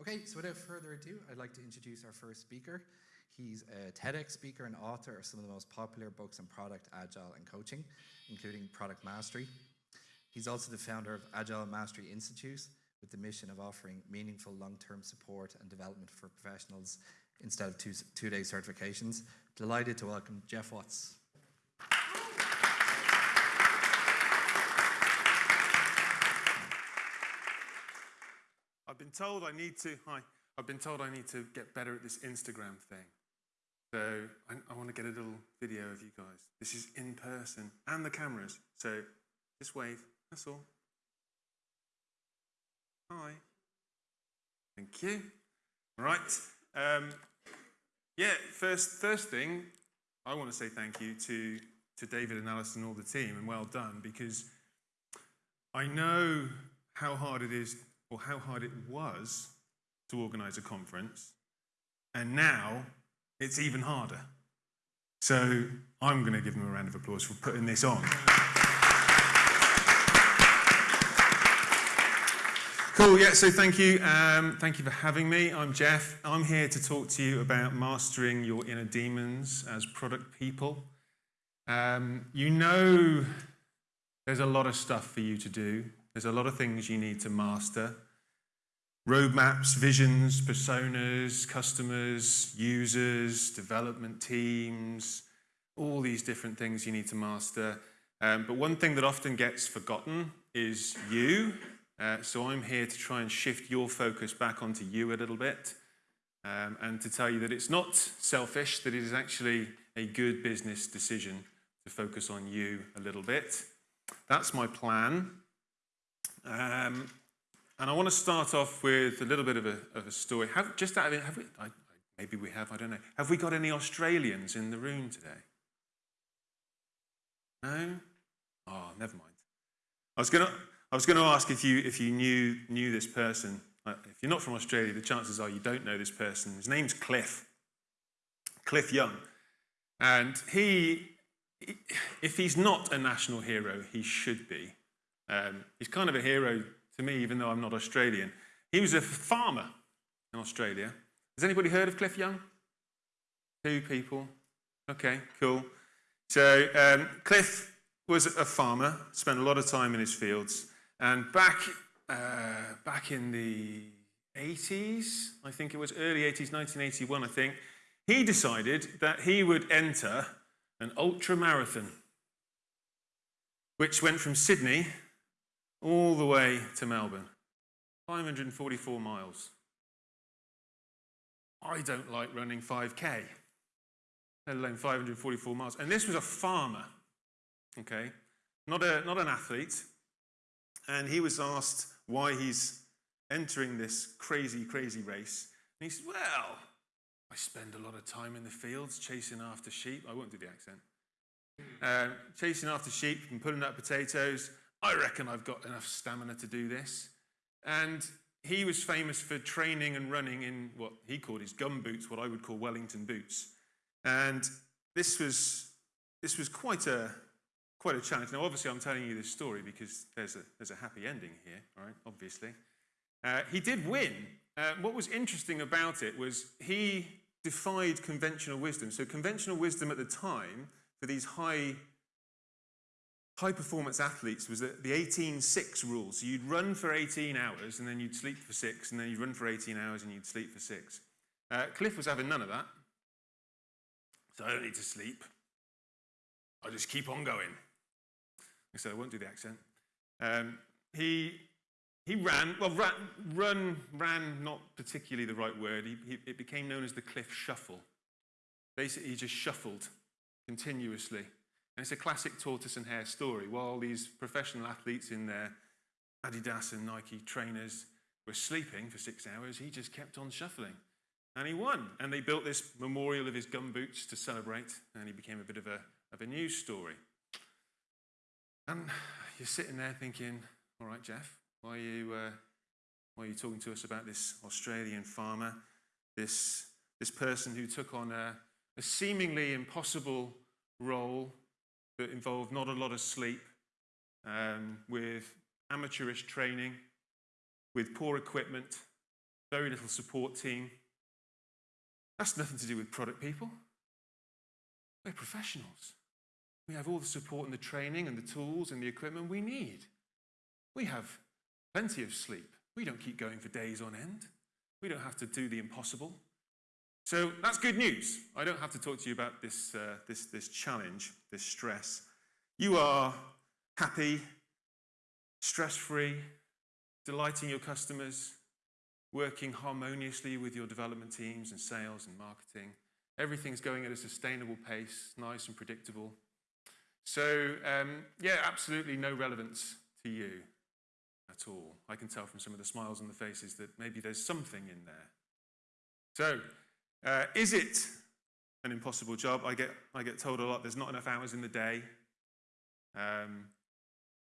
Okay, so without further ado, I'd like to introduce our first speaker. He's a TEDx speaker and author of some of the most popular books on product, agile, and coaching, including Product Mastery. He's also the founder of Agile Mastery Institute with the mission of offering meaningful long-term support and development for professionals instead of two, two-day certifications. Delighted to welcome Geoff Watts. Been told I need to, hi, I've been told I need to get better at this Instagram thing. So I, I want to get a little video of you guys. This is in person and the cameras. So just wave, that's all. Hi. Thank you. Right. Um, yeah, first, first thing, I want to say thank you to, to David and Alice and all the team, and well done, because I know how hard it is, or how hard it was, to organize a conference, and now it's even harder. So I'm going to give them a round of applause for putting this on. Cool, yeah, so thank you. Um, thank you for having me. I'm Geoff. I'm here to talk to you about mastering your inner demons as product people. Um, you know there's a lot of stuff for you to do, there's a lot of things you need to master roadmaps, visions, personas, customers, users, development teams, all these different things you need to master. Um, but one thing that often gets forgotten is you uh, so I'm here to try and shift your focus back onto you a little bit um, and to tell you that it's not selfish, that it is actually a good business decision to focus on you a little bit. That's my plan. Um, and I want to start off with a little bit of a, of a story. Have, just out of it, have we, I, maybe we have, I don't know. Have we got any Australians in the room today? No? Oh, never mind. I was going to I was going to ask if you, if you knew, knew this person. Uh, if you're not from Australia, the chances are you don't know this person. His name's Cliff, Cliff Young. And he, if he's not a national hero, he should be. Um, he's kind of a hero to me, even though I'm not Australian. He was a farmer in Australia. Has anybody heard of Cliff Young? Two people. Okay, cool. So um, Cliff was a farmer, spent a lot of time in his fields. And back, uh, back in the 80s, I think it was early 80s, 1981, I think, he decided that he would enter an ultra marathon, which went from Sydney all the way to Melbourne 544 miles. I don't like running 5K, let alone 544 miles. And this was a farmer, okay? Not, a, not an athlete, and he was asked why he's entering this crazy, crazy race. And he said, Well, I spend a lot of time in the fields chasing after sheep. I won't do the accent. Uh, chasing after sheep and pulling up potatoes. I reckon I've got enough stamina to do this. And he was famous for training and running in what he called his gum boots, what I would call Wellington boots. And this was, this was quite a, quite a challenge. Now, obviously, I'm telling you this story because there's a, there's a happy ending here, all right, obviously. Uh, he did win. Uh, what was interesting about it was he defied conventional wisdom. So conventional wisdom at the time for these high, high performance athletes was the, the 18-6 rule. So you'd run for 18 hours and then you'd sleep for six, and then you'd run for 18 hours and you'd sleep for six. Uh, Cliff was having none of that. So I don't need to sleep. I'll just keep on going. I said I won't do the accent. Um, he, he ran, well, ran, run, ran, not particularly the right word. He, he, it became known as the Cliff Shuffle. Basically, he just shuffled continuously. And it's a classic tortoise and hare story. While these professional athletes in their Adidas and Nike trainers were sleeping for six hours, he just kept on shuffling. And he won. And they built this memorial of his gum boots to celebrate, and he became a bit of a, of a news story. And you're sitting there thinking, all right, Geoff, why are you, uh, why are you talking to us about this Australian farmer, this, this person who took on a, a seemingly impossible role that involved not a lot of sleep, um, with amateurish training, with poor equipment, very little support team. That's nothing to do with product people. We're professionals. We have all the support and the training and the tools and the equipment we need. We have plenty of sleep. We don't keep going for days on end. We don't have to do the impossible. So that's good news. I don't have to talk to you about this, uh, this, this challenge, this stress. You are happy, stress free, delighting your customers, working harmoniously with your development teams and sales and marketing. Everything's going at a sustainable pace, nice and predictable. So, um, yeah, absolutely no relevance to you at all. I can tell from some of the smiles on the faces that maybe there's something in there. So, uh, is it an impossible job? I get, I get told a lot there's not enough hours in the day. Um,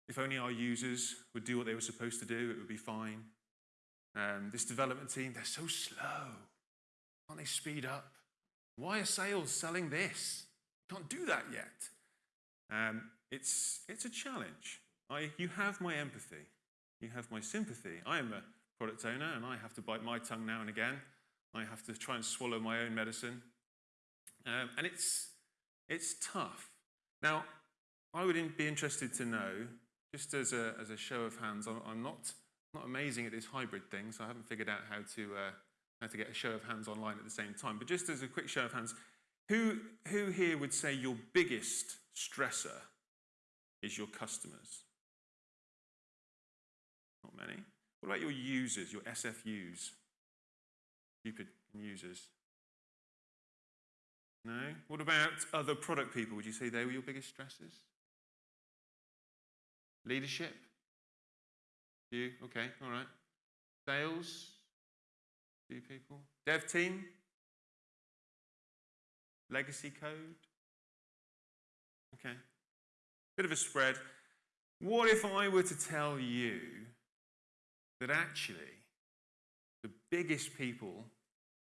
if only our users would do what they were supposed to do, it would be fine. Um, this development team, they're so slow. Can't they speed up? Why are sales selling this? Can't do that yet. Um, it's, it's a challenge. I, you have my empathy. You have my sympathy. I am a product owner and I have to bite my tongue now and again. I have to try and swallow my own medicine. Um, and it's, it's tough. Now, I would be interested to know, just as a, as a show of hands, I'm, I'm not, not amazing at this hybrid thing, so I haven't figured out how to, uh, how to get a show of hands online at the same time. But just as a quick show of hands, who, who here would say your biggest stressor is your customers? Not many. What about your users, your SFUs? Stupid users. No? What about other product people? Would you say they were your biggest stressors? Leadership? You? Okay, all right. Sales? Few people. Dev team? Legacy code? Okay. Bit of a spread. What if I were to tell you that actually the biggest people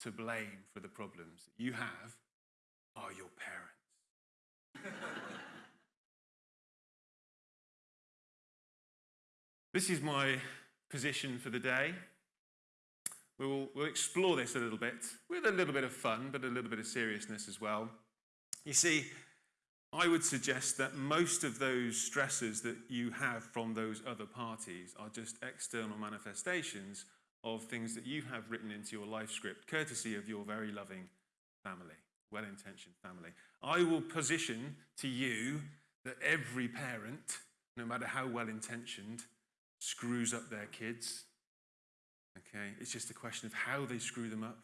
to blame for the problems that you have are your parents? this is my position for the day. We'll, we'll explore this a little bit with a little bit of fun, but a little bit of seriousness as well. You see, I would suggest that most of those stresses that you have from those other parties are just external manifestations of things that you have written into your life script, courtesy of your very loving family, well intentioned family. I will position to you that every parent, no matter how well intentioned, screws up their kids. Okay? It's just a question of how they screw them up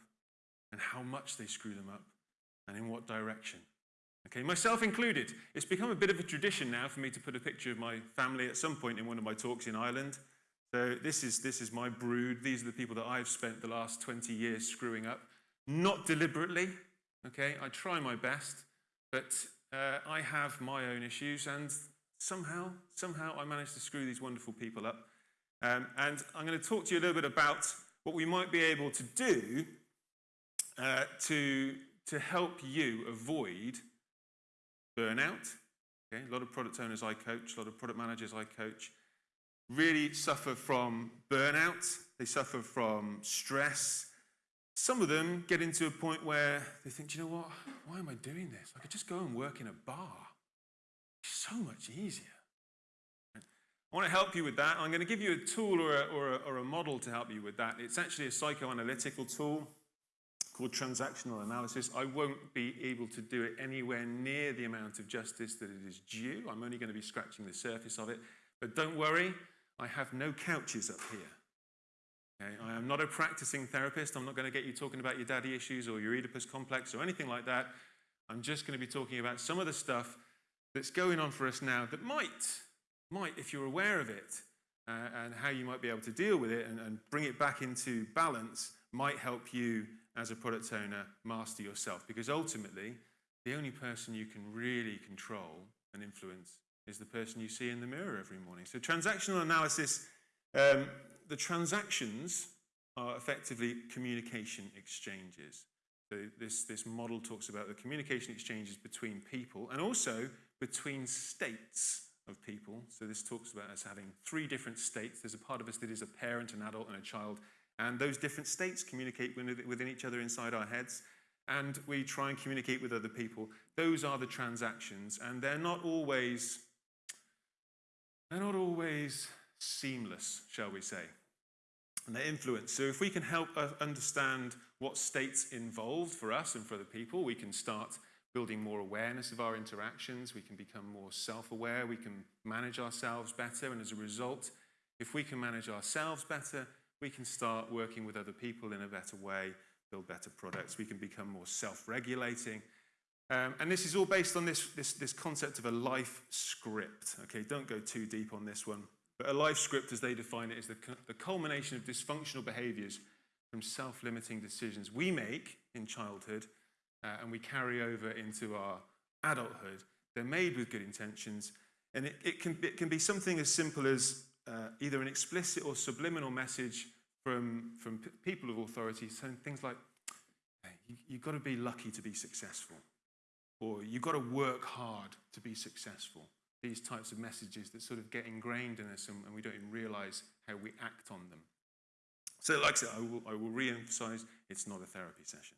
and how much they screw them up and in what direction. Okay, myself included. It's become a bit of a tradition now for me to put a picture of my family at some point in one of my talks in Ireland. So this is, this is my brood. These are the people that I've spent the last 20 years screwing up. Not deliberately, okay? I try my best, but uh, I have my own issues, and somehow, somehow I managed to screw these wonderful people up. Um, and I'm going to talk to you a little bit about what we might be able to do uh, to, to help you avoid burnout. Okay? A lot of product owners I coach, a lot of product managers I coach, really suffer from burnout, they suffer from stress. Some of them get into a point where they think, you know what, why am I doing this? I could just go and work in a bar. It's so much easier. I want to help you with that. I'm going to give you a tool or a, or a, or a model to help you with that. It's actually a psychoanalytical tool called transactional analysis. I won't be able to do it anywhere near the amount of justice that it is due. I'm only going to be scratching the surface of it. But don't worry, I have no couches up here. Okay? I am not a practicing therapist. I'm not going to get you talking about your daddy issues or your Oedipus complex or anything like that. I'm just going to be talking about some of the stuff that's going on for us now that might, might, if you're aware of it, uh, and how you might be able to deal with it and, and bring it back into balance, might help you as a product owner master yourself. Because ultimately, the only person you can really control and influence is the person you see in the mirror every morning. So, transactional analysis, um, the transactions are effectively communication exchanges. So, this, this model talks about the communication exchanges between people and also between states of people. So, this talks about us having three different states. There's a part of us that is a parent, an adult, and a child. And those different states communicate within within each other inside our heads. And we try and communicate with other people. Those are the transactions. And they're not always, they're not always seamless, shall we say. And they influence. So if we can help us understand what states involved for us and for other people, we can start building more awareness of our interactions. We can become more self aware. We can manage ourselves better. And as a result, if we can manage ourselves better, we can start working with other people in a better way, build better products. We can become more self regulating. Um, and this is all based on this, this, this concept of a life script. Okay, don't go too deep on this one. But a life script, as they define it, is the, the culmination of dysfunctional behaviors from self limiting decisions we make in childhood uh, and we carry over into our adulthood. They're made with good intentions, and it, it, can, it can be something as simple as uh, either an explicit or subliminal message from, from people of authority saying things like, hey, you, you've got to be lucky to be successful, or you've got to work hard to be successful. These types of messages that sort of get ingrained in us and, and we don't even realize how we act on them. So, like I said, I will, I will re emphasize it's not a therapy session.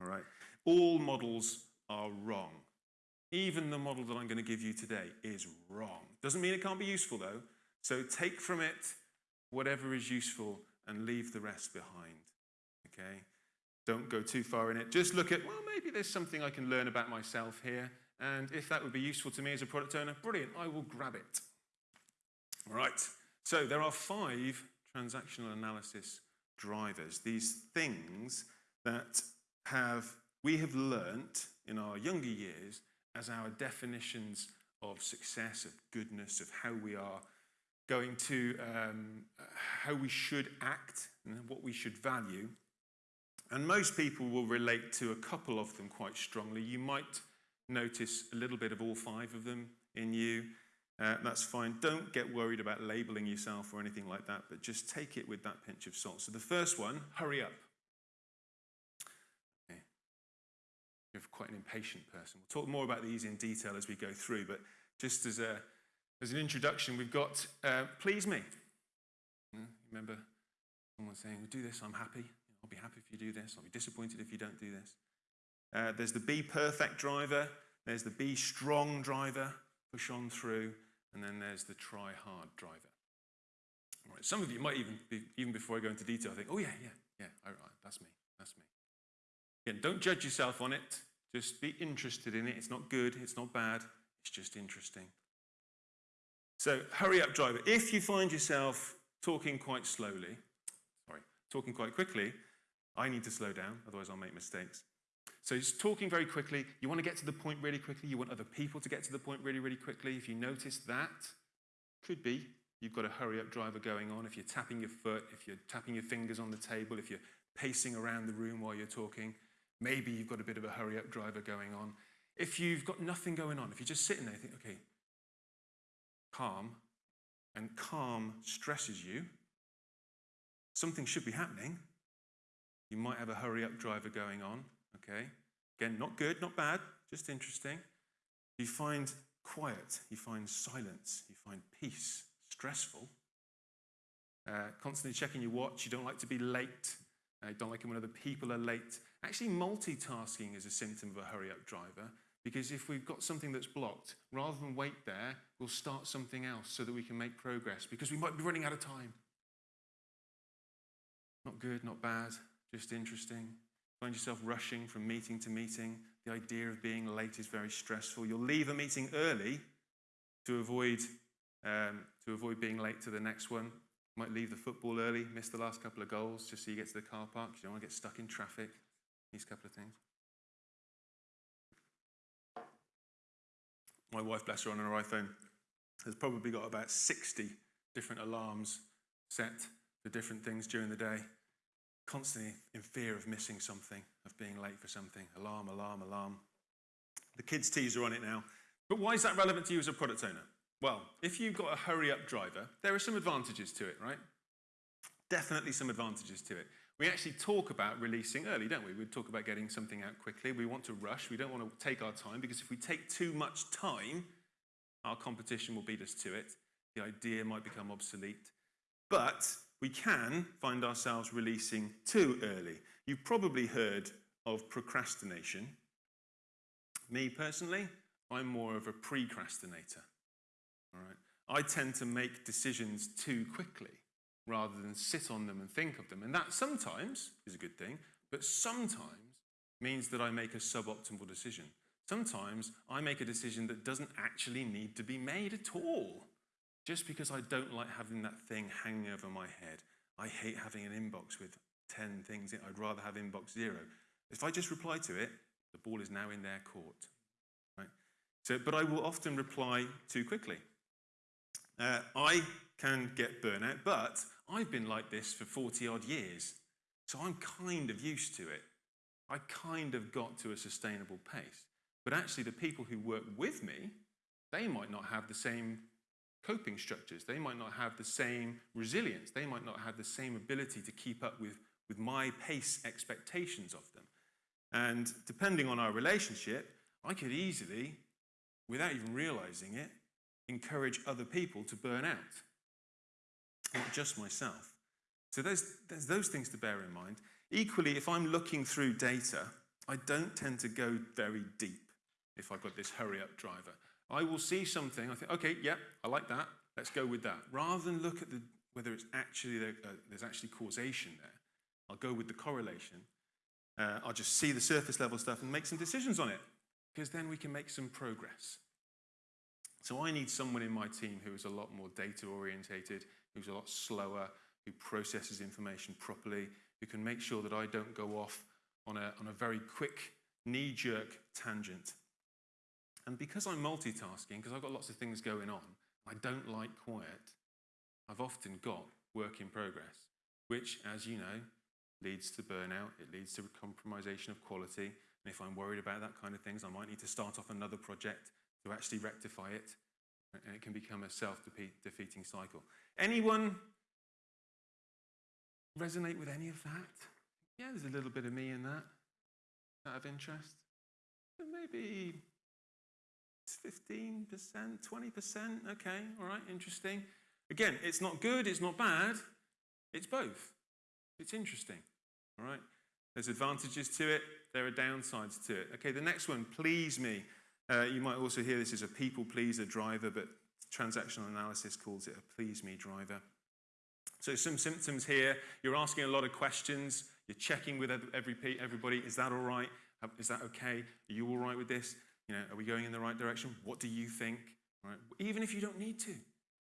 All right? All models are wrong. Even the model that I'm going to give you today is wrong. Doesn't mean it can't be useful, though. So take from it whatever is useful and leave the rest behind. Okay? Don't go too far in it. Just look at, well, maybe there's something I can learn about myself here. And if that would be useful to me as a product owner, brilliant, I will grab it. All right. So there are five transactional analysis drivers, these things that have we have learnt in our younger years as our definitions of success, of goodness, of how we are going to, um, how we should act and what we should value. And most people will relate to a couple of them quite strongly. You might notice a little bit of all five of them in you. Uh, that's fine. Don't get worried about labeling yourself or anything like that, but just take it with that pinch of salt. So the first one, hurry up. You're quite an impatient person. We'll talk more about these in detail as we go through, but just as, a, as an introduction, we've got uh, please me. Remember someone saying, do this, I'm happy. I'll be happy if you do this. I'll be disappointed if you don't do this. Uh, there's the be perfect driver. There's the be strong driver, push on through. And then there's the try hard driver. Right, some of you might even, be, even before I go into detail, think, oh, yeah, yeah, yeah, all right, that's me, that's me. Again, don't judge yourself on it. Just be interested in it. It's not good, it's not bad, it's just interesting. So, hurry up, driver. If you find yourself talking quite slowly, sorry, talking quite quickly, I need to slow down, otherwise, I'll make mistakes. So, it's talking very quickly. You want to get to the point really quickly. You want other people to get to the point really, really quickly. If you notice that, could be you've got a hurry up driver going on. If you're tapping your foot, if you're tapping your fingers on the table, if you're pacing around the room while you're talking, Maybe you've got a bit of a hurry up driver going on. If you've got nothing going on, if you're just sitting there, think, okay, calm, and calm stresses you, something should be happening. You might have a hurry up driver going on, okay? Again, not good, not bad, just interesting. You find quiet, you find silence, you find peace, stressful. Uh, constantly checking your watch, you don't like to be late, uh, you don't like it when other people are late. Actually, multitasking is a symptom of a hurry up driver because if we've got something that's blocked, rather than wait there, we'll start something else so that we can make progress because we might be running out of time. Not good, not bad, just interesting. Find yourself rushing from meeting to meeting. The idea of being late is very stressful. You'll leave a meeting early to avoid, um, to avoid being late to the next one. You might leave the football early, miss the last couple of goals just so you get to the car park. You don't want to get stuck in traffic. These couple of things. My wife, bless her, on her iPhone, has probably got about 60 different alarms set for different things during the day. Constantly in fear of missing something, of being late for something. Alarm, alarm, alarm. The kids' teas are on it now. But why is that relevant to you as a product owner? Well, if you've got a hurry up driver, there are some advantages to it, right? Definitely some advantages to it. We actually talk about releasing early, don't we? We talk about getting something out quickly. We want to rush. We don't want to take our time because if we take too much time, our competition will beat us to it. The idea might become obsolete. But we can find ourselves releasing too early. You've probably heard of procrastination. Me personally, I'm more of a precrastinator. All right? I tend to make decisions too quickly rather than sit on them and think of them. And that sometimes is a good thing, but sometimes means that I make a suboptimal decision. Sometimes I make a decision that doesn't actually need to be made at all, just because I don't like having that thing hanging over my head. I hate having an inbox with 10 things in I'd rather have inbox zero. If I just reply to it, the ball is now in their court. Right? So, but I will often reply too quickly. Uh, I can get burnout, but I've been like this for 40 odd years. So I'm kind of used to it. I kind of got to a sustainable pace. But actually, the people who work with me, they might not have the same coping structures. They might not have the same resilience. They might not have the same ability to keep up with, with my pace expectations of them. And depending on our relationship, I could easily, without even realizing it, encourage other people to burn out, not just myself. So there's, there's those things to bear in mind. Equally, if I'm looking through data, I don't tend to go very deep if I've got this hurry up driver. I will see something, I think, okay, yeah, I like that, let's go with that. Rather than look at the, whether it's actually uh, there's actually causation there, I'll go with the correlation. Uh, I'll just see the surface level stuff and make some decisions on it, because then we can make some progress. So I need someone in my team who is a lot more data orientated, who's a lot slower, who processes information properly, who can make sure that I don't go off on a, on a very quick knee jerk tangent. And because I'm multitasking, because I've got lots of things going on, I don't like quiet, I've often got work in progress, which, as you know, leads to burnout, it leads to compromisation of quality. And if I'm worried about that kind of things, I might need to start off another project to actually rectify it. And it can become a self defeating cycle. Anyone resonate with any of that? Yeah, there's a little bit of me in that. Out of interest? Maybe 15%, 20%. Okay, all right, interesting. Again, it's not good, it's not bad, it's both. It's interesting, all right? There's advantages to it, there are downsides to it. Okay, the next one, please me. Uh, you might also hear this as a people pleaser driver, but transactional analysis calls it a please me driver. So some symptoms here, you're asking a lot of questions, you're checking with every, everybody, is that all right? Is that okay? Are you all right with this? You know, are we going in the right direction? What do you think? Right? Even if you don't need to,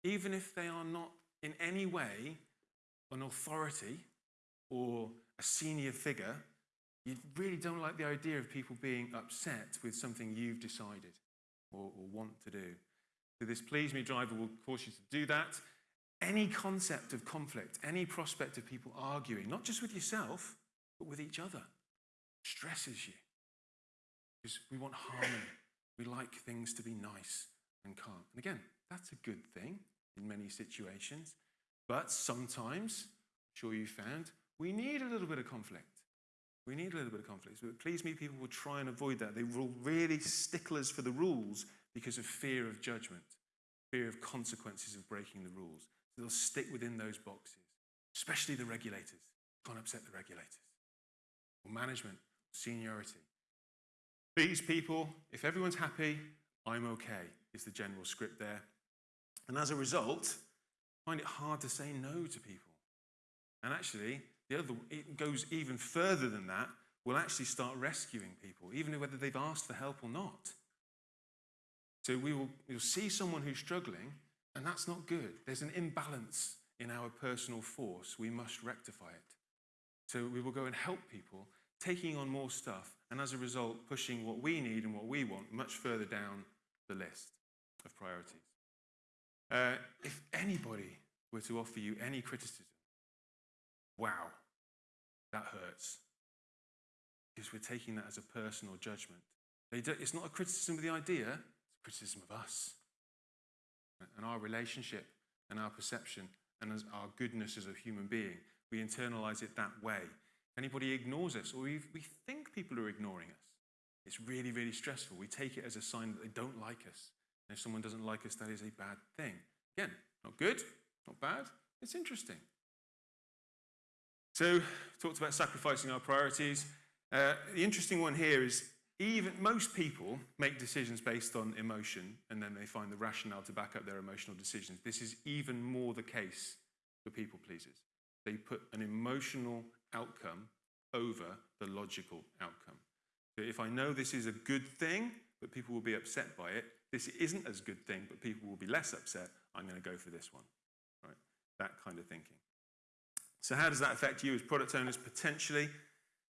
even if they are not in any way an authority or a senior figure, you really don't like the idea of people being upset with something you've decided or, or want to do. So this please me driver will cause you to do that. Any concept of conflict, any prospect of people arguing, not just with yourself, but with each other, stresses you. Because we want harmony. We like things to be nice and calm. And again, that's a good thing in many situations. But sometimes, I'm sure you found, we need a little bit of conflict. We need a little bit of conflict. But please me, people will try and avoid that. They will really sticklers for the rules because of fear of judgment, fear of consequences of breaking the rules. So they'll stick within those boxes, especially the regulators. Can't upset the regulators. Or management, seniority. These people, if everyone's happy, I'm okay, is the general script there. And as a result, I find it hard to say no to people. And actually, the other, it goes even further than that. We'll actually start rescuing people, even whether they've asked for help or not. So we will you'll see someone who's struggling, and that's not good. There's an imbalance in our personal force. We must rectify it. So we will go and help people, taking on more stuff, and as a result, pushing what we need and what we want much further down the list of priorities. Uh, if anybody were to offer you any criticism, wow, that hurts. Because we're taking that as a personal judgment. it's not a criticism of the idea, it's a criticism of us and our relationship and our perception and as our goodness as a human being. We internalize it that way. Anybody ignores us or we, we think people are ignoring us, it's really, really stressful. We take it as a sign that they don't like us. And if someone doesn't like us, that is a bad thing. Again, not good, not bad, it's interesting. So, talked about sacrificing our priorities. Uh, the interesting one here is even most people make decisions based on emotion and then they find the rationale to back up their emotional decisions. This is even more the case for people pleasers. They put an emotional outcome over the logical outcome. So if I know this is a good thing, but people will be upset by it, this isn't as good thing, but people will be less upset, I'm going to go for this one. Right? That kind of thinking. So how does that affect you as product owners potentially?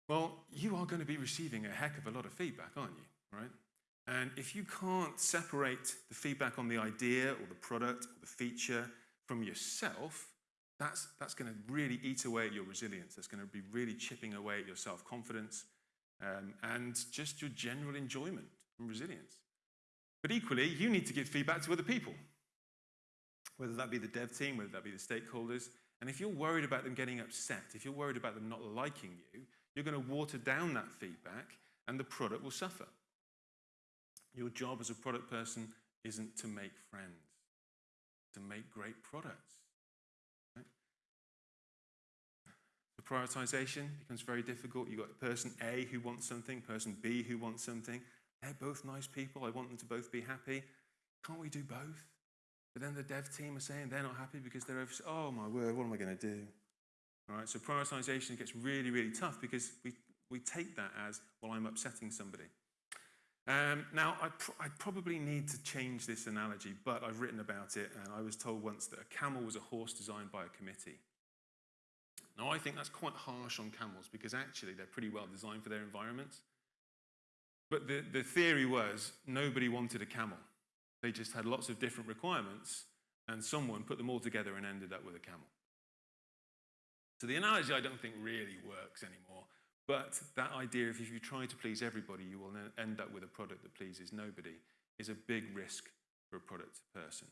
Well, you are going to be receiving a heck of a lot of feedback, aren't you? Right? And if you can't separate the feedback on the idea or the product or the feature from yourself, that's, that's going to really eat away at your resilience. That's going to be really chipping away at your self confidence um, and just your general enjoyment and resilience. But equally, you need to give feedback to other people, whether that be the dev team, whether that be the stakeholders. And if you're worried about them getting upset, if you're worried about them not liking you, you're going to water down that feedback and the product will suffer. Your job as a product person isn't to make friends, to make great products. Prioritization becomes very difficult. You've got person A who wants something, person B who wants something. They're both nice people. I want them to both be happy. Can't we do both? But then the dev team are saying they're not happy because they're over. Oh my word, what am I going to do? All right, so prioritization gets really, really tough because we, we take that as, well, I'm upsetting somebody. Um, now, I, pr I, probably need to change this analogy, but I've written about it, and I was told once that a camel was a horse designed by a committee. Now, I think that's quite harsh on camels because actually they're pretty well designed for their environments. But the, the theory was nobody wanted a camel. They just had lots of different requirements, and someone put them all together and ended up with a camel. So the analogy I don't think really works anymore. But that idea of if you try to please everybody, you will end up with a product that pleases nobody is a big risk for a product person.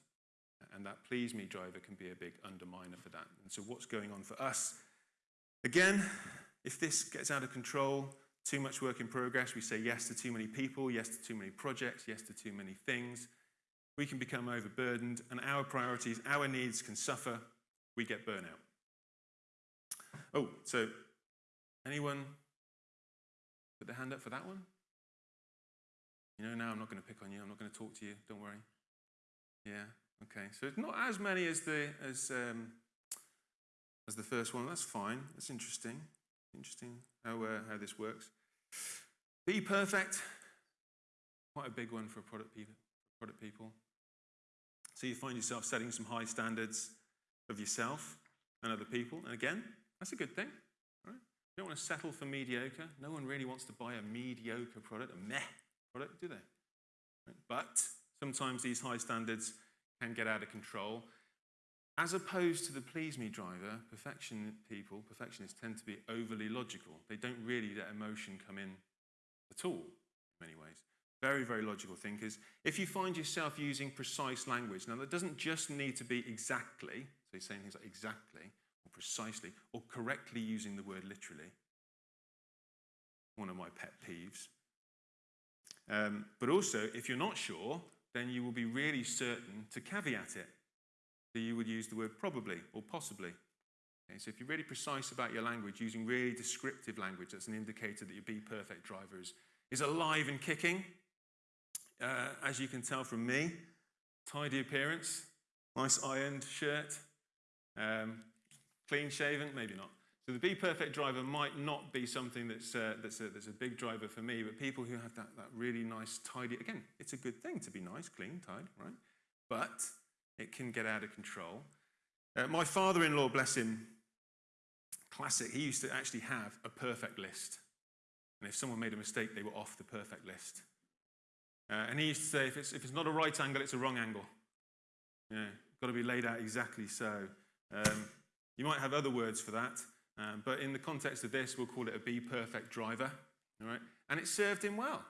And that please me driver can be a big underminer for that. And so what's going on for us? Again, if this gets out of control, too much work in progress, we say yes to too many people, yes to too many projects, yes to too many things, we can become overburdened and our priorities, our needs can suffer, we get burnout. Oh, so anyone put their hand up for that one? You know, now I'm not going to pick on you. I'm not going to talk to you. Don't worry. Yeah. Okay. So it's not as many as the as um, as the first one. That's fine. That's interesting. Interesting how uh, how this works. Be perfect. Quite a big one for product people. Product people. So you find yourself setting some high standards of yourself and other people. And again, that's a good thing. Right? You don't want to settle for mediocre. No one really wants to buy a mediocre product, a meh product, do they? Right? But sometimes these high standards can get out of control. As opposed to the please me driver, perfection people, perfectionists tend to be overly logical. They don't really let emotion come in at all, in many ways. Very, very logical thinkers. If you find yourself using precise language, now that doesn't just need to be exactly, so you're saying things like exactly, or precisely or correctly using the word literally. One of my pet peeves. Um, but also, if you're not sure, then you will be really certain to caveat it. You would use the word probably or possibly. Okay, so if you're really precise about your language, using really descriptive language, that's an indicator that your Be Perfect driver is, is alive and kicking. Uh, as you can tell from me, tidy appearance, nice ironed shirt, um, Clean shaven? Maybe not. So the Be Perfect driver might not be something that's, uh, that's, a, that's a big driver for me, but people who have that, that really nice, tidy, again, it's a good thing to be nice, clean, tidy, right? But it can get out of control. Uh, my father-in-law, bless him, classic, he used to actually have a perfect list. And if someone made a mistake, they were off the perfect list. Uh, and he used to say, if it's, if it's not a right angle, it's a wrong angle. Yeah, got to be laid out exactly so. Um, you might have other words for that, um, but in the context of this, we'll call it a be perfect driver. All right? And it served him well.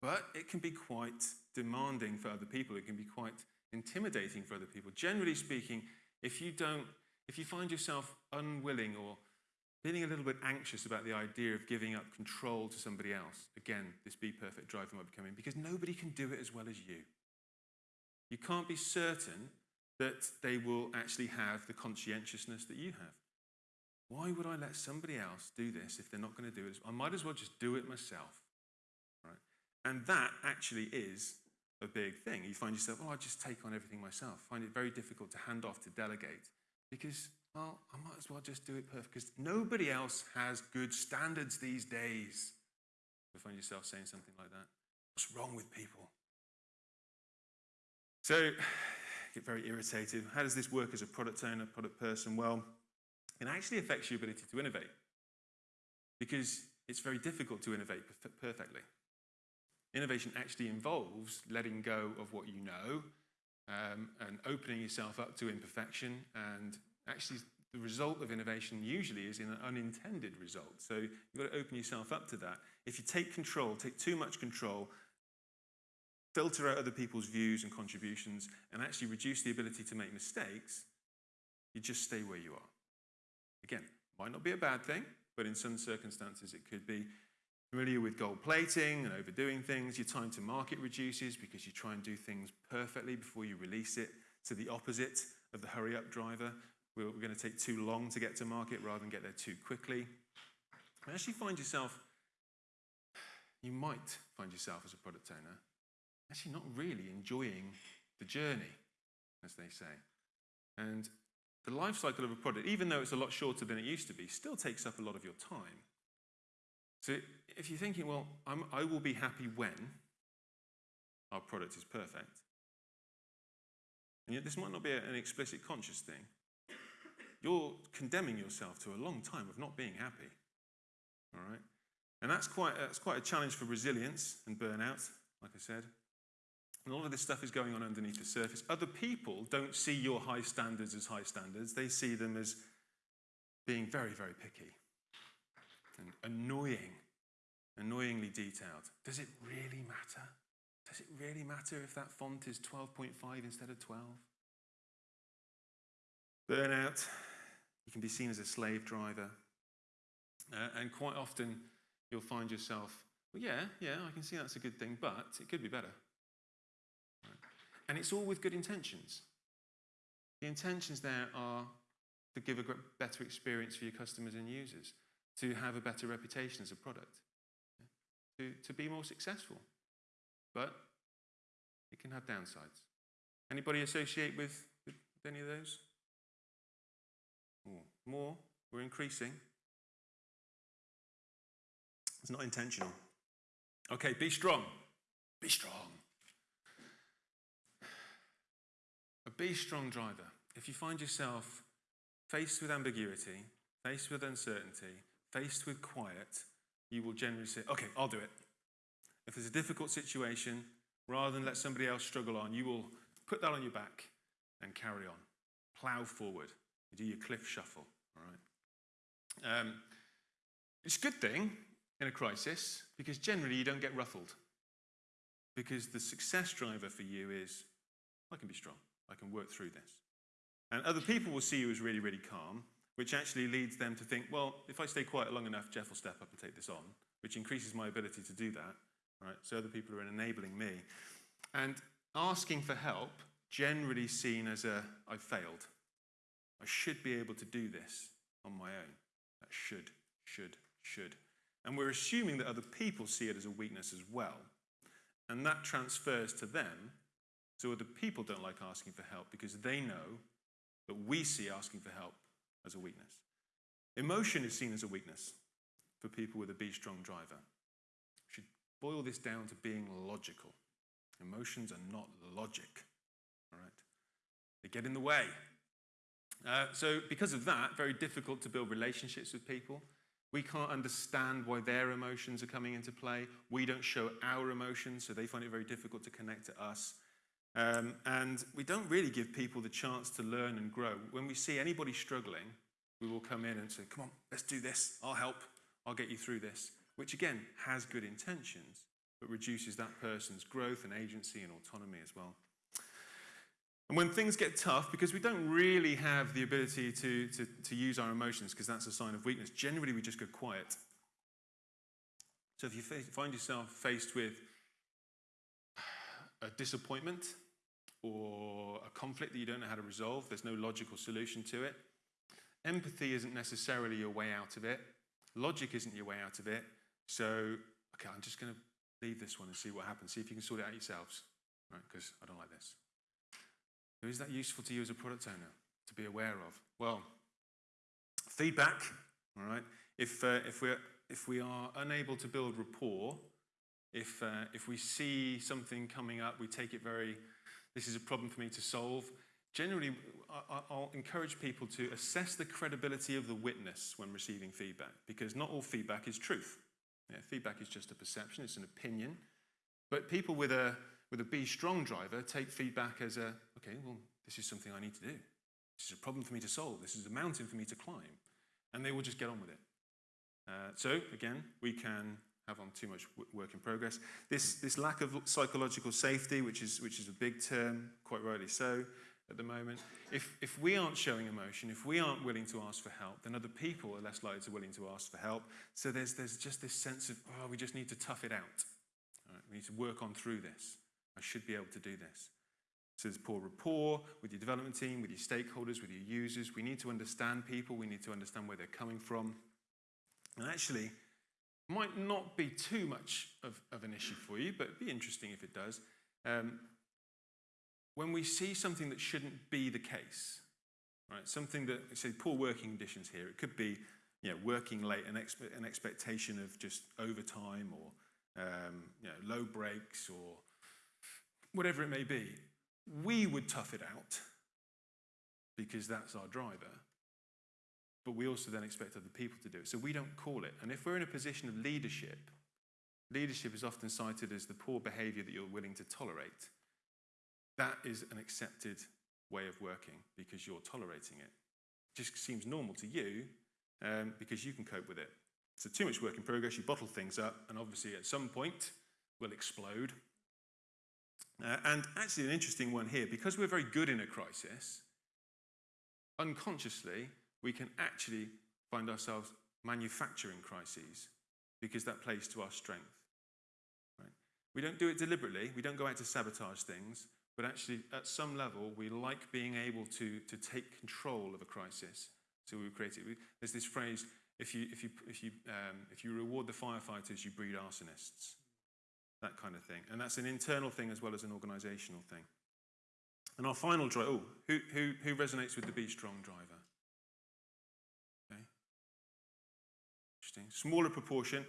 But it can be quite demanding for other people. It can be quite intimidating for other people. Generally speaking, if you don't, if you find yourself unwilling or feeling a little bit anxious about the idea of giving up control to somebody else, again, this be perfect driver might be coming because nobody can do it as well as you. You can't be certain that they will actually have the conscientiousness that you have. why would I let somebody else do this if they're not going to do it? I might as well just do it myself. Right? And that actually is a big thing. You find yourself, oh, I just take on everything myself. Find it very difficult to hand off to delegate because, well, I might as well just do it perfect because nobody else has good standards these days. You find yourself saying something like that. What's wrong with people? So, get very irritated. How does this work as a product owner, product person? Well, it actually affects your ability to innovate because it's very difficult to innovate perfectly. Innovation actually involves letting go of what you know um, and opening yourself up to imperfection. And actually, the result of innovation usually is an unintended result. So you've got to open yourself up to that. If you take control, take too much control, filter out other people's views and contributions, and actually reduce the ability to make mistakes, you just stay where you are. Again, might not be a bad thing, but in some circumstances it could be. Familiar with gold plating and overdoing things, your time to market reduces because you try and do things perfectly before you release it to the opposite of the hurry up driver. We're, we're going to take too long to get to market rather than get there too quickly. You actually find yourself, you might find yourself as a product owner, actually not really enjoying the journey, as they say. And the life cycle of a product, even though it's a lot shorter than it used to be, still takes up a lot of your time. So if you're thinking, well, I'm, I will be happy when our product is perfect, and yet this might not be an explicit conscious thing, you're condemning yourself to a long time of not being happy. All right? And that's quite, that's quite a challenge for resilience and burnout, like I said. And all of this stuff is going on underneath the surface. Other people don't see your high standards as high standards, they see them as being very, very picky and annoying, annoyingly detailed. Does it really matter? Does it really matter if that font is 12.5 instead of 12? Burnout, you can be seen as a slave driver. Uh, and quite often you'll find yourself, well, yeah, yeah, I can see that's a good thing, but it could be better. And it's all with good intentions. The intentions there are to give a better experience for your customers and users, to have a better reputation as a product, to, to be more successful. But it can have downsides. Anybody associate with, with any of those? More, we're increasing. It's not intentional. Okay, be strong. Be strong. A be strong driver. If you find yourself faced with ambiguity, faced with uncertainty, faced with quiet, you will generally say, okay, I'll do it. If there's a difficult situation, rather than let somebody else struggle on, you will put that on your back and carry on. Plow forward. You do your cliff shuffle, all right? Um, it's a good thing in a crisis because generally you don't get ruffled. Because the success driver for you is, I can be strong. I can work through this. And other people will see you as really, really calm, which actually leads them to think, well, if I stay quiet long enough, Geoff will step up and take this on, which increases my ability to do that. Right? So other people are enabling me. And asking for help, generally seen as a, I failed. I should be able to do this on my own. That should, should, should. And we're assuming that other people see it as a weakness as well. And that transfers to them so other people don't like asking for help because they know that we see asking for help as a weakness. Emotion is seen as a weakness for people with a be strong driver. We should boil this down to being logical. Emotions are not logic, all right? They get in the way. Uh, so, because of that, very difficult to build relationships with people. We can't understand why their emotions are coming into play. We don't show our emotions, so they find it very difficult to connect to us. Um, and we don't really give people the chance to learn and grow. When we see anybody struggling, we will come in and say, Come on, let's do this. I'll help. I'll get you through this. Which again has good intentions, but reduces that person's growth and agency and autonomy as well. And when things get tough, because we don't really have the ability to, to, to use our emotions, because that's a sign of weakness, generally we just go quiet. So if you find yourself faced with a disappointment, or a conflict that you don't know how to resolve, there's no logical solution to it, empathy isn't necessarily your way out of it. Logic isn't your way out of it. So, okay, I'm just going to leave this one and see what happens. See if you can sort it out yourselves, right? Because I don't like this. Is that useful to you as a product owner to be aware of? Well, feedback, all right? If, uh, if, we're, if we are unable to build rapport, if, uh, if we see something coming up, we take it very, this is a problem for me to solve. Generally, I'll encourage people to assess the credibility of the witness when receiving feedback, because not all feedback is truth. Yeah, feedback is just a perception, it's an opinion. But people with a, with a be strong driver take feedback as a, okay, well, this is something I need to do. This is a problem for me to solve. This is a mountain for me to climb. And they will just get on with it. Uh, so, again, we can have on too much work in progress. This, this lack of psychological safety, which is, which is a big term, quite rightly so, at the moment. If, if we aren't showing emotion, if we aren't willing to ask for help, then other people are less likely to willing to ask for help. So there's, there's just this sense of, oh, we just need to tough it out. Right, we need to work on through this. I should be able to do this. So there's poor rapport with your development team, with your stakeholders, with your users. We need to understand people. We need to understand where they're coming from. And actually, might not be too much of, of an issue for you, but it'd be interesting if it does. Um, when we see something that shouldn't be the case, right? Something that, say, poor working conditions here. It could be, you know, working late, an, expe- an expectation of just overtime, or um, you know, low breaks, or whatever it may be. We would tough it out because that's our driver. But we also then expect other people to do it. So we don't call it. And if we're in a position of leadership, leadership is often cited as the poor behavior that you're willing to tolerate. That is an accepted way of working because you're tolerating it. It just seems normal to you um, because you can cope with it. So, too much work in progress, you bottle things up, and obviously at some point will explode. Uh, and actually, an interesting one here because we're very good in a crisis, unconsciously, we can actually find ourselves manufacturing crises because that plays to our strength. Right? We don't do it deliberately, we don't go out to sabotage things, but actually, at some level, we like being able to, to take control of a crisis. So we create it. There's this phrase if you, if, you, if, you, um, if you reward the firefighters, you breed arsonists. That kind of thing. And that's an internal thing as well as an organizational thing. And our final drive, oh, who, who, who resonates with the Be Strong driver? Interesting. Smaller proportion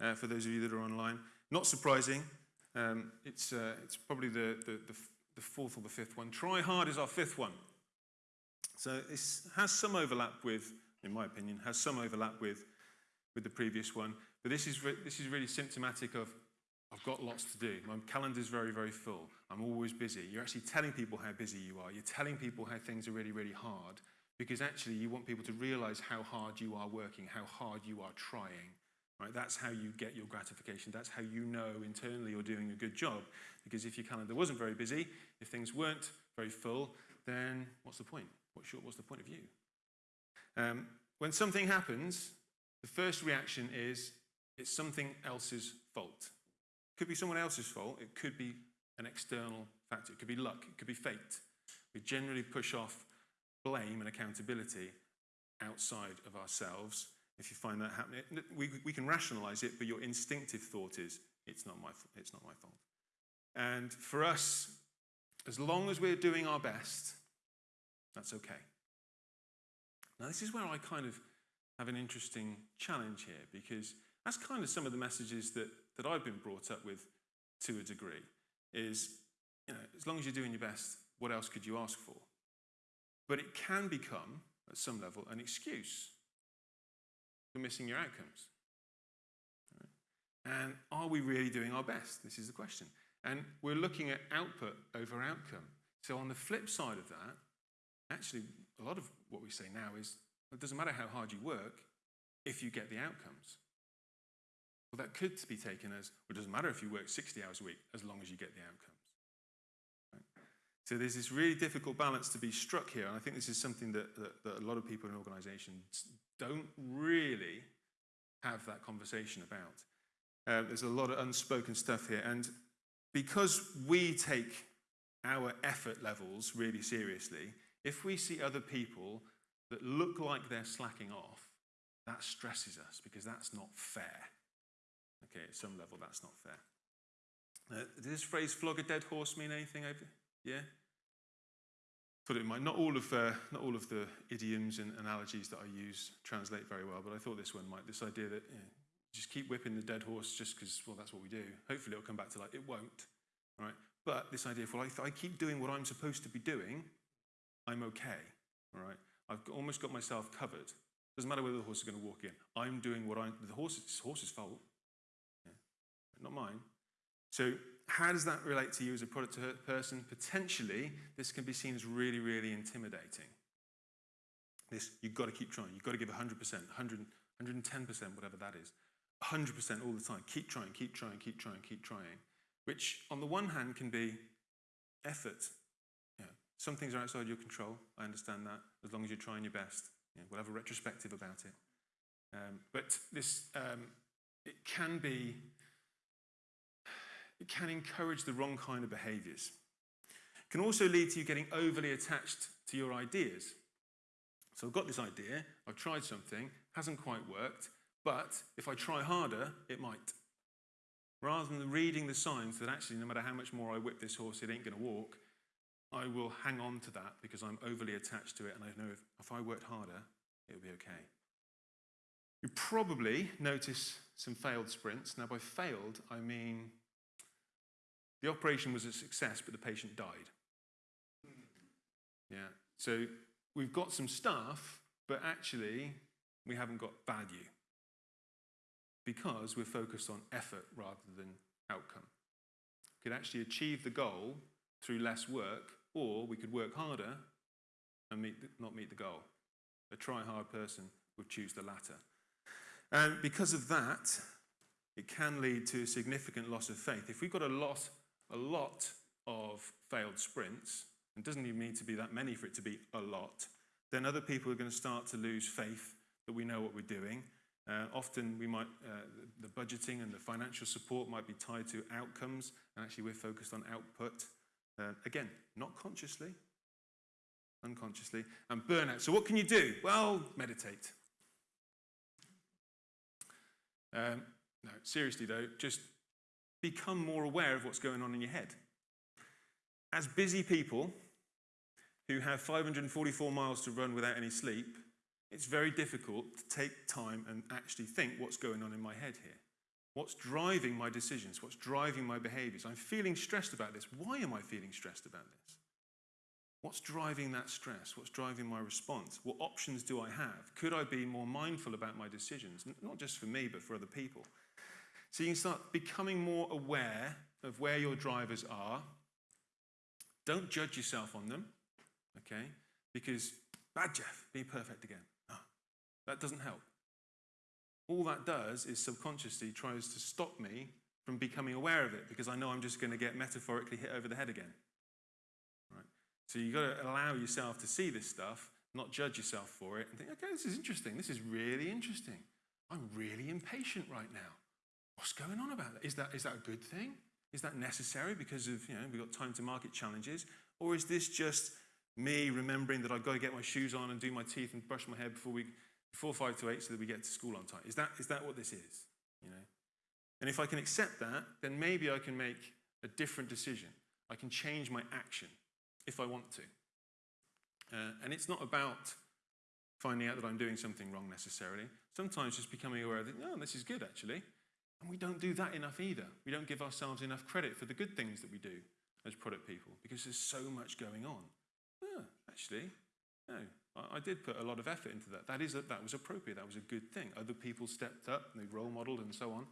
uh, for those of you that are online. Not surprising. Um, it's, uh, it's probably the, the, the, the fourth or the fifth one. Try hard is our fifth one. So this has some overlap with, in my opinion, has some overlap with, with the previous one. But this is, this is really symptomatic of I've got lots to do. My calendar's very, very full. I'm always busy. You're actually telling people how busy you are. You're telling people how things are really, really hard because actually you want people to realize how hard you are working, how hard you are trying. Right? That's how you get your gratification. That's how you know internally you're doing a good job. Because if your calendar wasn't very busy, if things weren't very full, then what's the point? What's, your, what's the point of you? Um, when something happens, the first reaction is it's something else's fault. It could be someone else's fault. It could be an external factor. It could be luck. It could be fate. We generally push off blame and accountability outside of ourselves. If you find that happening, we, we can rationalize it, but your instinctive thought is, it's not my, it's not my fault. And for us, as long as we're doing our best, that's okay. Now, this is where I kind of have an interesting challenge here because that's kind of some of the messages that, that I've been brought up with to a degree is, you know, as long as you're doing your best, what else could you ask for? But it can become, at some level, an excuse for missing your outcomes. And are we really doing our best? This is the question. And we're looking at output over outcome. So, on the flip side of that, actually, a lot of what we say now is it doesn't matter how hard you work if you get the outcomes. Well, that could be taken as well, it doesn't matter if you work 60 hours a week as long as you get the outcomes. So, there's this really difficult balance to be struck here. And I think this is something that, that, that a lot of people in organizations don't really have that conversation about. Uh, there's a lot of unspoken stuff here. And because we take our effort levels really seriously, if we see other people that look like they're slacking off, that stresses us because that's not fair. Okay, at some level, that's not fair. Uh, does this phrase flog a dead horse mean anything over? Yeah? Put it in mind, not all of, uh, not all of the idioms and analogies that I use translate very well, but I thought this one might. This idea that just keep whipping the dead horse just because, well, that's what we do. Hopefully it'll come back to like, it won't, right? But this idea of, well, if I keep doing what I'm supposed to be doing, I'm okay, all right? I've almost got myself covered. Doesn't matter whether the horse is going to walk in. I'm doing what I'm, the horse, it's horse's fault, yeah, not mine. So how does that relate to you as a product person? Potentially, this can be seen as really, really intimidating. This, you've got to keep trying. You've got to give 100%, 100, 110%, whatever that is. 100% all the time. Keep trying, keep trying, keep trying, keep trying. Which, on the one hand, can be effort. Some things are outside your control. I understand that, as long as you're trying your best. You we'll have a retrospective about it. Um, but this, um, it can be, it can encourage the wrong kind of behaviors. It can also lead to you getting overly attached to your ideas. So I've got this idea, I've tried something, hasn't quite worked, but if I try harder, it might. Rather than reading the signs that actually, no matter how much more I whip this horse, it ain't going to walk, I will hang on to that because I'm overly attached to it and I know if, if I worked harder, it would be okay. You probably notice some failed sprints. Now, by failed, I mean the operation was a success, but the patient died. Yeah, so we've got some stuff, but actually, we haven't got value because we're focused on effort rather than outcome. We could actually achieve the goal through less work, or we could work harder and meet the, not meet the goal. A try hard person would choose the latter. And because of that, it can lead to a significant loss of faith. If we've got a lot, a lot of failed sprints, and doesn't even need to be that many for it to be a lot, then other people are going to start to lose faith that we know what we're doing uh, often we might, uh, the budgeting and the financial support might be tied to outcomes, and actually we're focused on output. Uh, again, not consciously, unconsciously. And burnout. So what can you do? Well, meditate. Um, no, seriously though, just become more aware of what's going on in your head. As busy people who have 544 miles to run without any sleep, it's very difficult to take time and actually think what's going on in my head here. What's driving my decisions? What's driving my behaviors? I'm feeling stressed about this. Why am I feeling stressed about this? What's driving that stress? What's driving my response? What options do I have? Could I be more mindful about my decisions? Not just for me, but for other people. So you can start becoming more aware of where your drivers are. Don't judge yourself on them, okay? Because, bad Geoff, be perfect again. That doesn't help. All that does is subconsciously tries to stop me from becoming aware of it because I know I'm just going to get metaphorically hit over the head again. Right? So you've got to allow yourself to see this stuff, not judge yourself for it, and think, okay, this is interesting. This is really interesting. I'm really impatient right now. What's going on about that? Is that, is that a good thing? Is that necessary because of, you know, we've got time to market challenges? Or is this just me remembering that I've got to get my shoes on and do my teeth and brush my hair before we before five to eight so that we get to school on time. Is that, is that what this is? You know? And if I can accept that, then maybe I can make a different decision. I can change my action if I want to. Uh, and it's not about finding out that I'm doing something wrong necessarily. Sometimes just becoming aware that, oh, this is good actually. And we don't do that enough either. We don't give ourselves enough credit for the good things that we do as product people because there's so much going on. Actually, no, I did put a lot of effort into that. That, is a, that was appropriate. That was a good thing. Other people stepped up, they role modeled, and so on.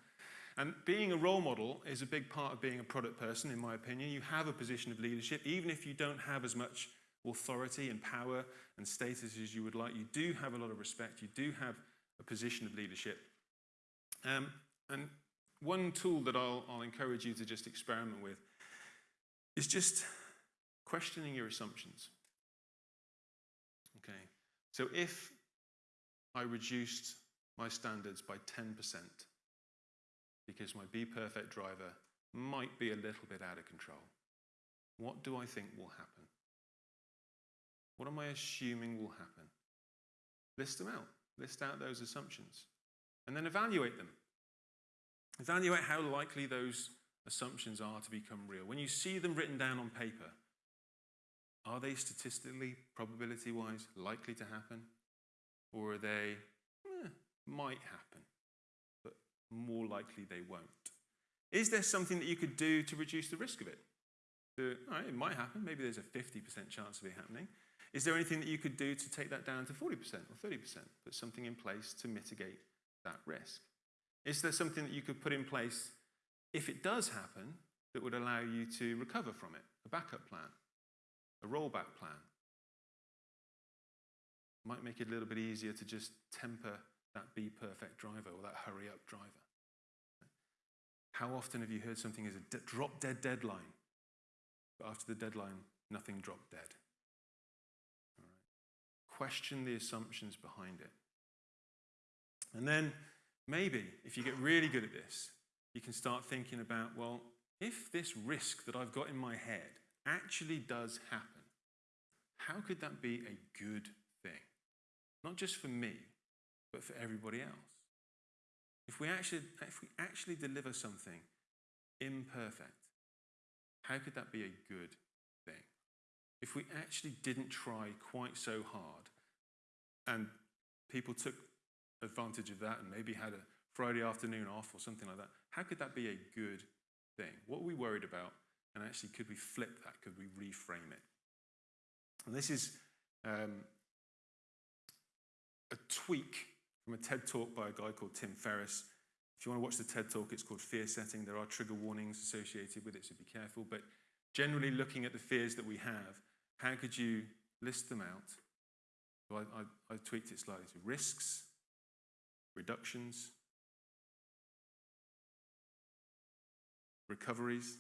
And being a role model is a big part of being a product person, in my opinion. You have a position of leadership, even if you don't have as much authority and power and status as you would like. You do have a lot of respect. You do have a position of leadership. Um, and one tool that I'll, I'll encourage you to just experiment with is just questioning your assumptions. Okay, so if I reduced my standards by 10% because my Be Perfect driver might be a little bit out of control, what do I think will happen? What am I assuming will happen? list them out, list out those assumptions, and then evaluate them. Evaluate how likely those assumptions are to become real. When you see them written down on paper, are they statistically, probability wise, likely to happen? Or are they, eh, might happen, but more likely they won't? Is there something that you could do to reduce the risk of it? It might happen. Maybe there's a 50% chance of it happening. Is there anything that you could do to take that down to 40% or 30%? Put something in place to mitigate that risk. Is there something that you could put in place if it does happen that would allow you to recover from it? A backup plan, a rollback plan. Might make it a little bit easier to just temper that be perfect driver or that hurry up driver. How often have you heard something as a drop dead deadline, but after the deadline, nothing dropped dead? Question the assumptions behind it. And then maybe if you get really good at this, you can start thinking about well, if this risk that I've got in my head actually does happen, how could that be a good thing? Not just for me, but for everybody else. If we actually, if we actually deliver something imperfect, how could that be a good thing? If we actually didn't try quite so hard and people took advantage of that and maybe had a Friday afternoon off or something like that, how could that be a good thing? What are we worried about? And actually, could we flip that? Could we reframe it? And this is um, a tweak from a TED talk by a guy called Tim Ferriss. If you want to watch the TED talk, it's called Fear Setting. There are trigger warnings associated with it, so be careful. But generally, looking at the fears that we have, how could you list them out? I, I, I tweaked it slightly to risks, reductions, recoveries,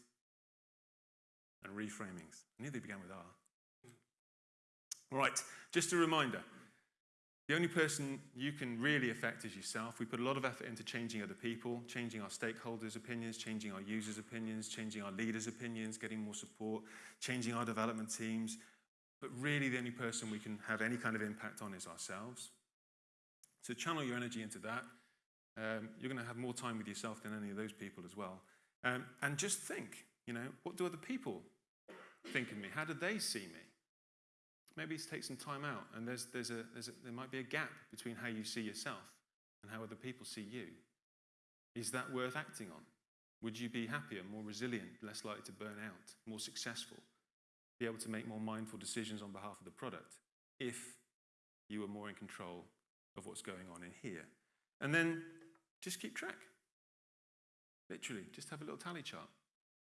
and reframings. I they began with R. All right, just a reminder the only person you can really affect is yourself. We put a lot of effort into changing other people, changing our stakeholders' opinions, changing our users' opinions, changing our leaders' opinions, getting more support, changing our development teams. But really, the only person we can have any kind of impact on is ourselves. So channel your energy into that. Um, you're going to have more time with yourself than any of those people as well. Um, and just think, you know, what do other people think of me? How do they see me? Maybe it's take some time out, and there's, there's a, there's a, there might be a gap between how you see yourself and how other people see you. Is that worth acting on? Would you be happier, more resilient, less likely to burn out, more successful, be able to make more mindful decisions on behalf of the product if you were more in control of what's going on in here? And then just keep track. Literally, just have a little tally chart.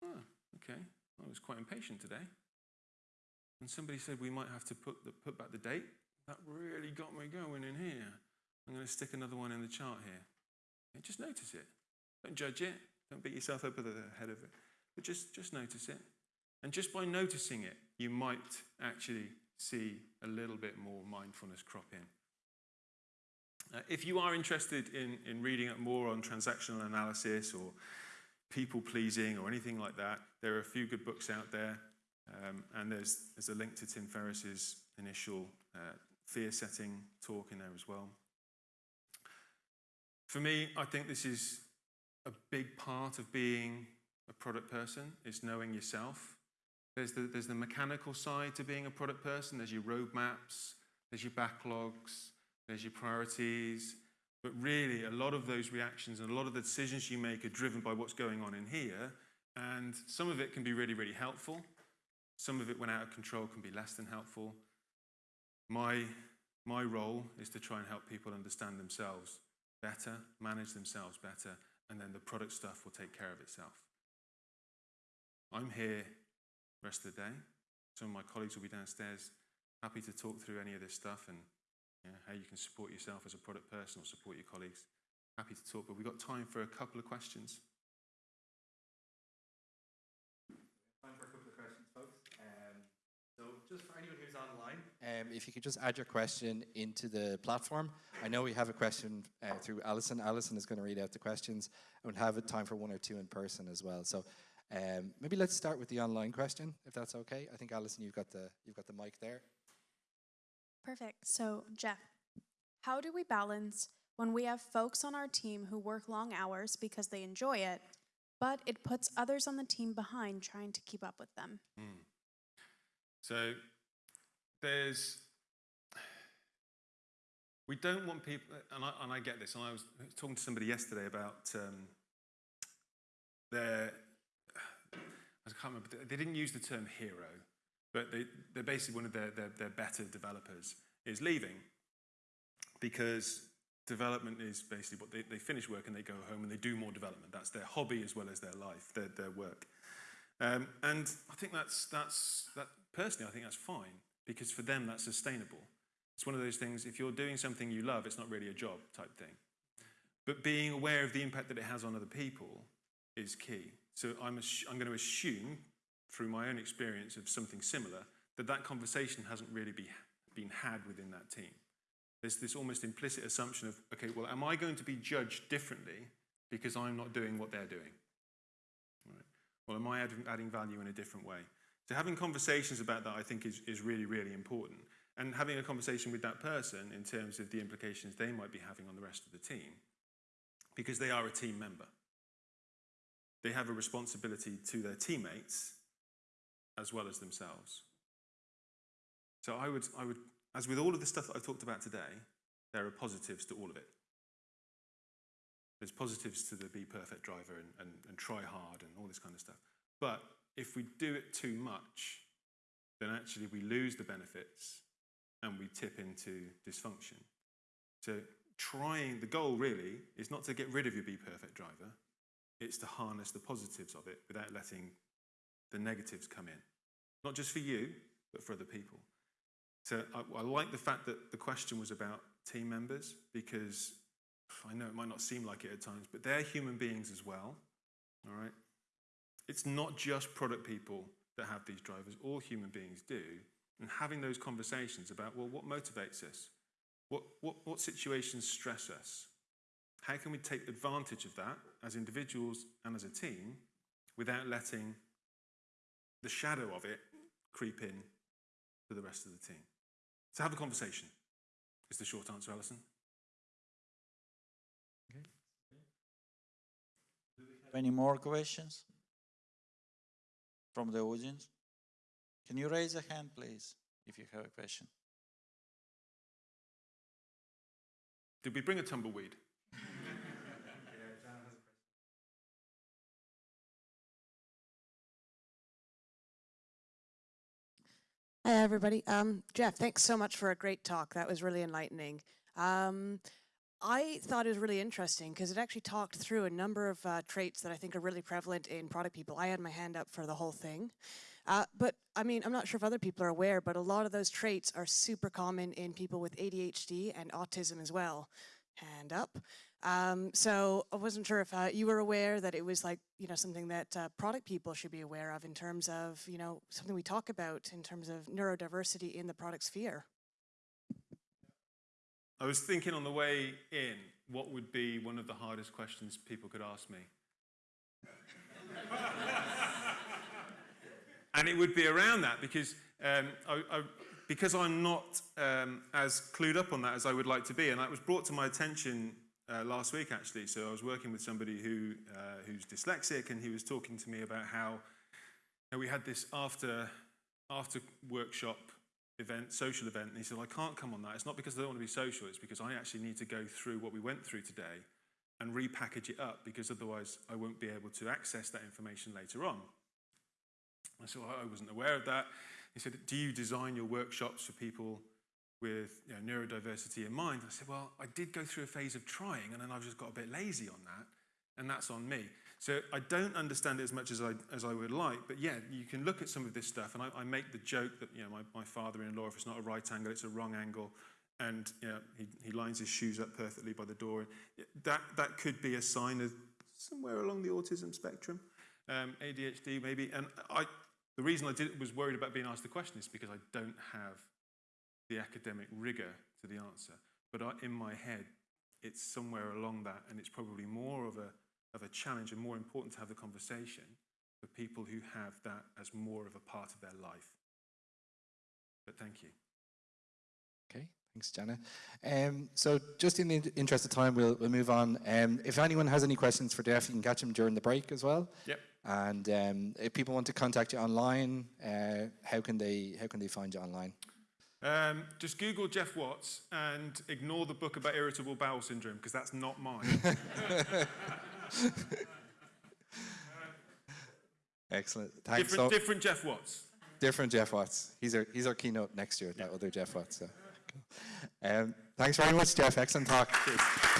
Oh, okay, I was quite impatient today. And somebody said we might have to put, the, put back the date. That really got me going in here. I'm going to stick another one in the chart here. Just notice it. Don't judge it. Don't beat yourself up at the head of it. But just, just notice it. And just by noticing it, you might actually see a little bit more mindfulness crop in. Uh, if you are interested in, in reading up more on transactional analysis or people pleasing or anything like that, there are a few good books out there. Um, and there's, there's a link to Tim Ferriss's initial uh, fear setting talk in there as well. For me, I think this is a big part of being a product person, is knowing yourself. There's the, there's the mechanical side to being a product person. There's your roadmaps, there's your backlogs, there's your priorities. But really, a lot of those reactions and a lot of the decisions you make are driven by what's going on in here. And some of it can be really, really helpful. Some of it, when out of control, can be less than helpful. My, my role is to try and help people understand themselves better, manage themselves better, and then the product stuff will take care of itself. I'm here rest of the day. Some of my colleagues will be downstairs, happy to talk through any of this stuff and know, how you can support yourself as a product person or support your colleagues. Happy to talk, but we've got time for a couple of questions. Time for a couple of questions, folks. Um, so just for anyone who's online, um, if you could just add your question into the platform. I know we have a question uh, through Alison. Alison is going to read out the questions, and we'll have a time for one or two in person as well. So um, maybe let's start with the online question, if that's okay. I think Alison, you've got the you've got the mic there. Perfect. So, Geoff, How do we balance when we have folks on our team who work long hours because they enjoy it, but it puts others on the team behind trying to keep up with them? So there's, we don't want people, and I, and I get this, and I was talking to somebody yesterday about um, their, I can't remember, they didn't use the term hero, but they, they're basically one of their, their, their better developers is leaving because development is basically what they, they finish work and they go home and they do more development. That's their hobby as well as their life, their, their work. Um, and I think that's, that's, that, personally, I think that's fine because for them that's sustainable. It's one of those things, if you're doing something you love, it's not really a job type thing. But being aware of the impact that it has on other people is key. So I'm, I'm going to assume, through my own experience of something similar, that that conversation hasn't really be, been had within that team. There's this almost implicit assumption of, okay, well, am I going to be judged differently because I'm not doing what they're doing? Right. Well, am I adding, adding value in a different way? So having conversations about that, I think, is, is really, really important. And having a conversation with that person in terms of the implications they might be having on the rest of the team, because they are a team member. They have a responsibility to their teammates as well as themselves. So I would, I would, as with all of the stuff that I've talked about today, there are positives to all of it. There's positives to the be perfect driver and, and, and try hard and all this kind of stuff. But if we do it too much, then actually we lose the benefits and we tip into dysfunction. So trying, the goal really is not to get rid of your be perfect driver, it's to harness the positives of it without letting the negatives come in. Not just for you, but for other people. So I, I like the fact that the question was about team members because I know it might not seem like it at times, but they're human beings as well. All right? It's not just product people that have these drivers, all human beings do. And having those conversations about, well, what motivates us? What, what, what situations stress us? How can we take advantage of that as individuals and as a team without letting the shadow of it creep in to the rest of the team? So have a conversation, is the short answer, Alison. Okay. Do we have Any more questions from the audience? Can you raise a hand, please, if you have a question? Did we bring a tumbleweed? Hi, everybody. Um, Geoff, thanks so much for a great talk. That was really enlightening. Um, I thought it was really interesting because it actually talked through a number of uh, traits that I think are really prevalent in product people. I had my hand up for the whole thing. Uh, but I mean, I'm not sure if other people are aware, but a lot of those traits are super common in people with ADHD and autism as well. Hand up. Um, so I wasn't sure if uh, you were aware that it was like, you know, something that uh, product people should be aware of in terms of, you know, something we talk about in terms of neurodiversity in the product sphere. I was thinking on the way in, what would be one of the hardest questions people could ask me? and it would be around that because um, I, I, because I'm not um, as clued up on that as I would like to be, and that was brought to my attention uh, last week actually. So I was working with somebody who uh, who's dyslexic, and he was talking to me about how we had this after after workshop event, social event, and he said, I can't come on that. It's not because I don't want to be social, it's because I actually need to go through what we went through today and repackage it up because otherwise I won't be able to access that information later on. I said, well, I wasn't aware of that. He said, do you design your workshops for people with you know, neurodiversity in mind? I said, well, I did go through a phase of trying and then I've just got a bit lazy on that and that's on me. So I don't understand it as much as I, as I would like, but yeah, you can look at some of this stuff, and I, I make the joke that you know my, my father-in-law, if it's not a right angle, it's a wrong angle, and you know, he, he lines his shoes up perfectly by the door. That that could be a sign of somewhere along the autism spectrum, um, ADHD maybe. And I, the reason I did was worried about being asked the question is because I don't have the academic rigor to the answer, but I, in my head, it's somewhere along that, and it's probably more of a of a challenge and more important to have the conversation for people who have that as more of a part of their life. But thank you. Okay, Thanks, Jenna. Um, so just in the interest of time, we'll, we'll move on. Um, if anyone has any questions for Geoff, you can catch him during the break as well. Yep. And um, if people want to contact you online, uh, how can they how can they find you online? Um, just Google Geoff Watts and ignore the book about irritable bowel syndrome because that's not mine. Excellent. Thanks. different, so, different Jeff Watts. different Jeff Watts. He's our he's our keynote next year. That other Jeff Watts. So. Um, thanks very much, Geoff. Excellent talk.